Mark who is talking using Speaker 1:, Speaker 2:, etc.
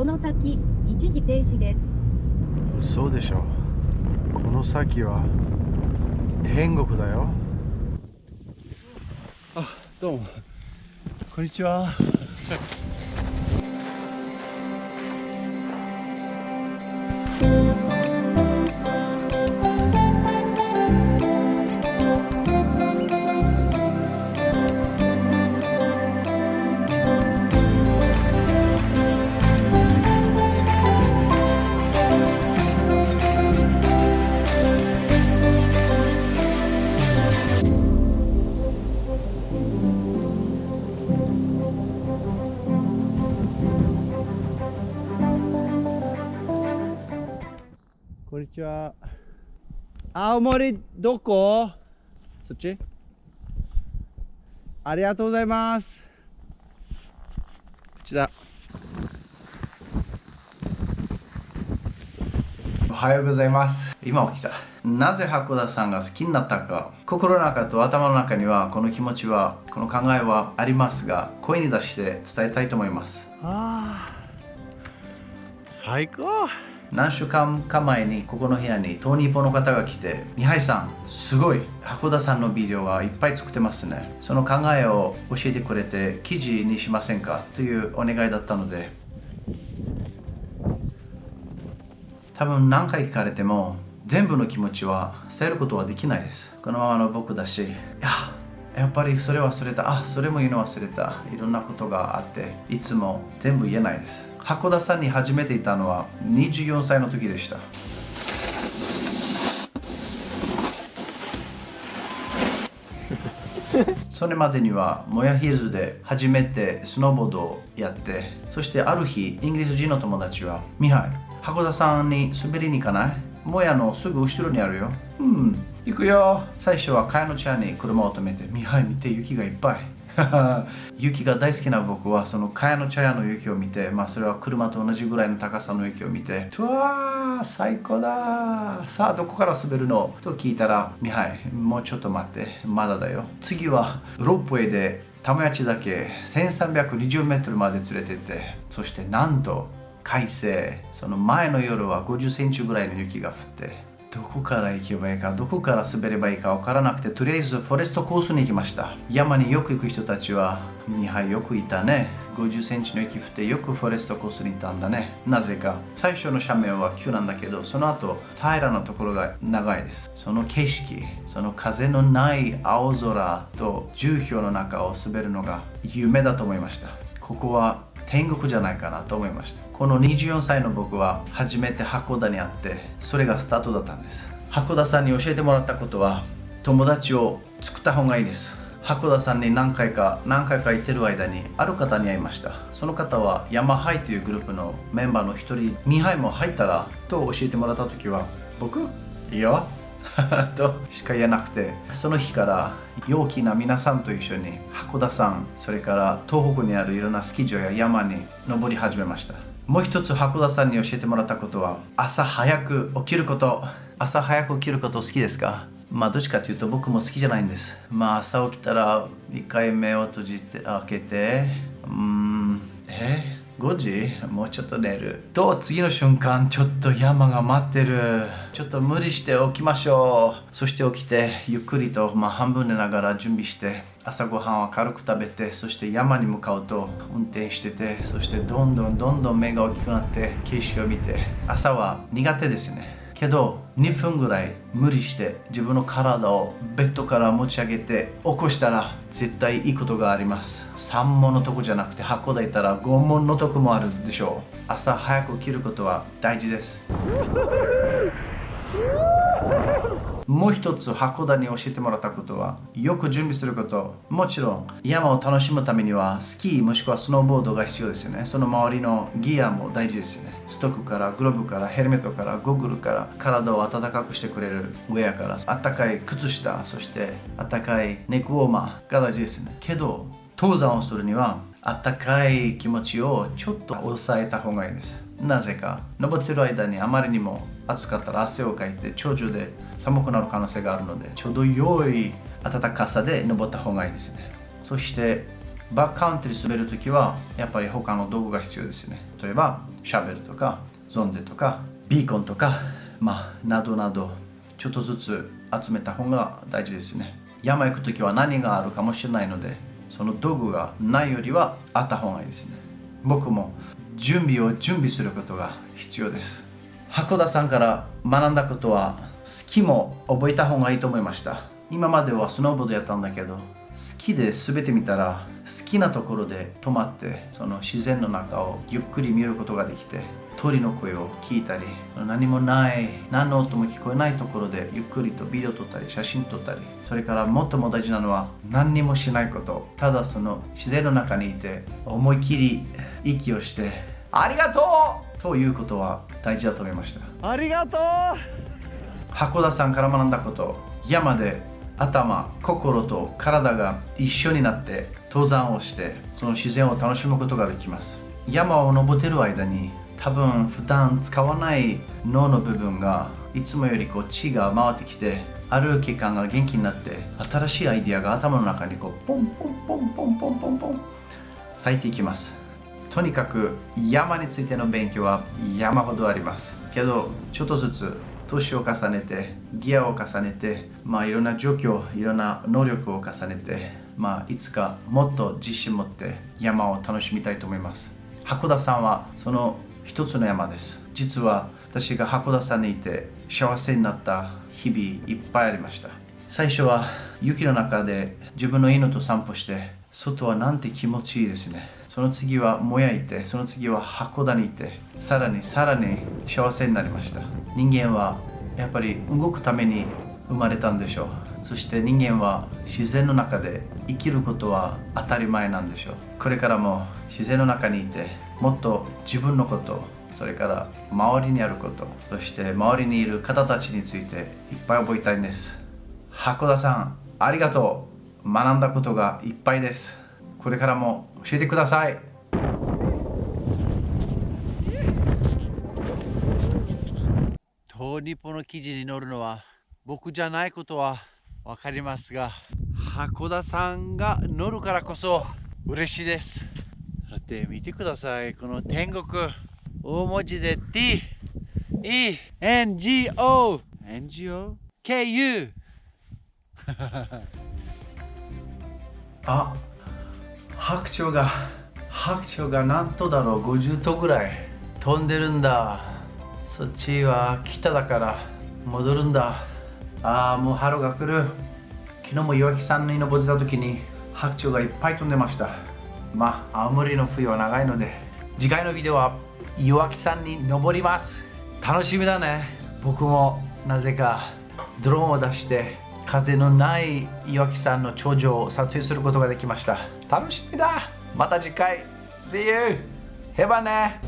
Speaker 1: この先一時停止です。
Speaker 2: 嘘でしょ。この先は天国だよ。あどうも。こんにちはこんにちは青森どこ？そっち？ありがとうございますこっちだ
Speaker 3: おはようございます。今起きた。なぜ函館さんが好きになったか。心の中と頭の中にはこの気持ちは、この考えはありますが、声に出して伝えたいと思います。
Speaker 2: あー最高
Speaker 3: 何週間か前にここの部屋にトーニーポの方が来て、ミハイさん、すごい函館さんのビデオはいっぱい作ってますね。その考えを教えてくれて記事にしませんか？というお願いだったので、多分何回聞かれても全部の気持ちは伝えることはできないです。このままの僕だし、いや、やっぱりそれ忘れた、あ、それも言うの忘れた、いろんなことがあって、いつも全部言えないです。函館さんに初めていたのは24歳の時でした。それまでにはモヤヒルズで初めてスノーボードをやってそしてある日イギリス人の友達は「ミハイ函館さんに滑りに行かないモヤのすぐ後ろにあるよ」「うん行くよ」最初は茅野茶に車を止めて「ミハイ見て雪がいっぱい」雪が大好きな僕はその茅野茶屋の雪を見て、まあ、それは車と同じぐらいの高さの雪を見てうわー最高ださあどこから滑るの？と聞いたらミハイもうちょっと待ってまだだよ。次はロープウェイで玉八だけ1320メートルまで連れてってそしてなんと快晴。その前の夜は50センチぐらいの雪が降って。どこから行けばいいか、どこから滑ればいいか分からなくて、とりあえずフォレストコースに行きました。山によく行く人たちは、ミハイよくいたね。50センチの雪降ってよくフォレストコースに行ったんだね。なぜか、最初の斜面は急なんだけど、その後、平らなところが長いです。その景色、その風のない青空と重氷の中を滑るのが夢だと思いました。ここは天国じゃないかなと思いました。この24歳の僕は初めて函館に会ってそれがスタートだったんです。函館さんに教えてもらったことは友達を作った方がいいです。函館さんに何回か何回か行ってる間にある方に会いました。その方はヤマハイというグループのメンバーの一人ミハイも入ったらと教えてもらった時は僕？いいよ。としか言えなくてその日から陽気な皆さんと一緒に函館山それから東北にあるいろんなスキー場や山に登り始めました。もう一つ函館さんに教えてもらったことは朝早く起きること。朝早く起きること好きですか？まあどっちかというと僕も好きじゃないんです。まあ朝起きたら一回目を閉じて開けてうんえ？5時？もうちょっと寝る。と次の瞬間ちょっと山が待ってる。ちょっと無理して起きましょう。そして起きてゆっくりと、まあ、半分寝ながら準備して朝ごはんは軽く食べてそして山に向かうと運転しててそしてどんどんどんどん目が大きくなって景色を見て。朝は苦手ですね。けど2分ぐらい無理して自分の体をベッドから持ち上げて起こしたら絶対いいことがあります。3問のとこじゃなくて箱でいたら5問のとこもあるでしょう。朝早く起きることは大事です。もう一つ函館に教えてもらったことはよく準備することもちろん山を楽しむためにはスキーもしくはスノーボードが必要ですよね。その周りのギアも大事ですよね。ストックからグローブからヘルメットからゴーグルから体を温かくしてくれるウェアからあったかい靴下そしてあったかいネックウォーマーが大事ですね。けど登山をするにはあったかい気持ちをちょっと抑えた方がいいです。なぜか登ってる間にあまりにも暑かったら汗をかいて頂上で寒くなる可能性があるのでちょうど良い暖かさで登った方がいいですね。そしてバックカウントリー滑るときはやっぱり他の道具が必要ですね。例えばシャベルとかゾンデとかビーコンとかまあなどなどちょっとずつ集めた方が大事ですね。山行くときは何があるかもしれないのでその道具がないよりはあった方がいいですね。僕も準備を準備することが必要です。函館さんから学んだことは好きも覚えた方がいいと思いました。今まではスノーボードやったんだけど好きで滑ってみたら好きなところで止まってその自然の中をゆっくり見ることができて鳥の声を聞いたり何もない何の音も聞こえないところでゆっくりとビデオ撮ったり写真撮ったりそれから最も大事なのは何にもしないこと。ただその自然の中にいて思い切り息をしてありがとう！ということは大事だと思いました。
Speaker 2: ありがとう。
Speaker 3: 函館さんから学んだこと山で頭心と体が一緒になって登山をしてその自然を楽しむことができます。山を登ってる間に多分普段使わない脳の部分がいつもよりこう血が回ってきて歩き感が元気になって新しいアイディアが頭の中にこうポンポンポンポンポンポンポン咲いていきますとにかく山についての勉強は山ほどあります。けどちょっとずつ年を重ねてギアを重ねてまあいろんな状況いろんな能力を重ねてまあいつかもっと自信持って山を楽しみたいと思います。函館さんはその一つの山です。実は私が函館さんにいて幸せになった日々いっぱいありました。最初は雪の中で自分の犬と散歩して外はなんて気持ちいいですね。その次はもやいてその次は函館にいてさらにさらに幸せになりました。人間はやっぱり動くために生まれたんでしょう。そして人間は自然の中で生きることは当たり前なんでしょう。これからも自然の中にいてもっと自分のことそれから周りにあることそして周りにいる方たちについていっぱい覚えたいんです。函館さんありがとう。学んだことがいっぱいです。これからも教えてください。
Speaker 2: 東日本の記事に載るのは僕じゃないことは分かりますが函館さんが乗るからこそ嬉しいです。だって見てください。この天国。大文字で T E N G O N G O K U
Speaker 3: あ白鳥が白鳥が何頭だろう50頭ぐらい飛んでるんだ。そっちは北だから戻るんだ。ああもう春が来る。昨日も岩木山に登ってた時に白鳥がいっぱい飛んでました。まあ青森の冬は長いので次回のビデオは岩木山に登ります。楽しみだね。僕もなぜかドローンを出して風のない岩木山の頂上を撮影することができました。楽しみだ。また次回。See you! へばね。